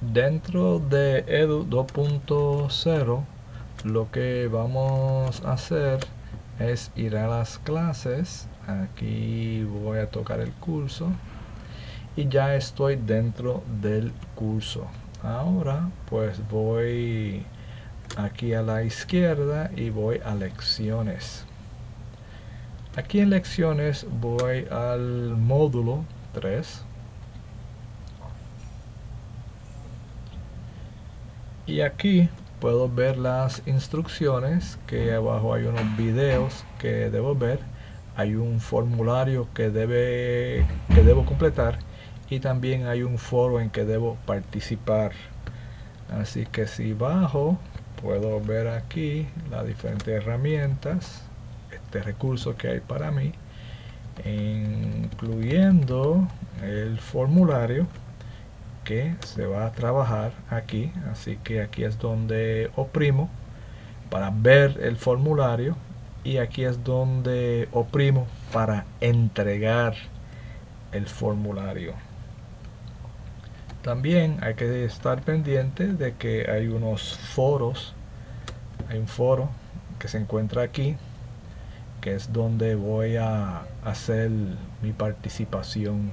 dentro de edu 2.0 lo que vamos a hacer es ir a las clases. Aquí voy a tocar el curso y ya estoy dentro del curso. Ahora pues voy aquí a la izquierda y voy a lecciones. Aquí en lecciones voy al módulo 3 y aquí puedo ver las instrucciones que abajo hay unos videos que debo ver. Hay un formulario que debe que debo completar y también hay un foro en que debo participar. Así que si bajo puedo ver aquí las diferentes herramientas este recurso que hay para mí incluyendo el formulario que se va a trabajar aquí así que aquí es donde oprimo para ver el formulario y aquí es donde oprimo para entregar el formulario. También hay que estar pendiente de que hay unos foros hay un foro que se encuentra aquí que es donde voy a hacer mi participación